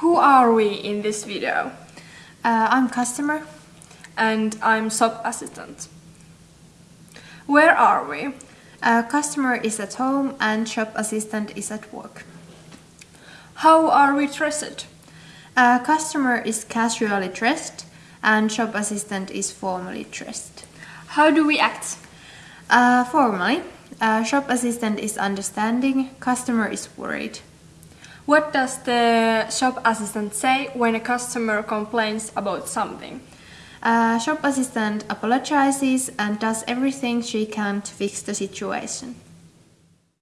Who are we in this video? Uh, I'm customer. And I'm shop assistant. Where are we? Uh, customer is at home and shop assistant is at work. How are we dressed? Uh, customer is casually dressed and shop assistant is formally dressed. How do we act? Uh, formally, shop assistant is understanding, customer is worried. What does the shop assistant say when a customer complains about something? Uh, shop assistant apologizes and does everything she can to fix the situation.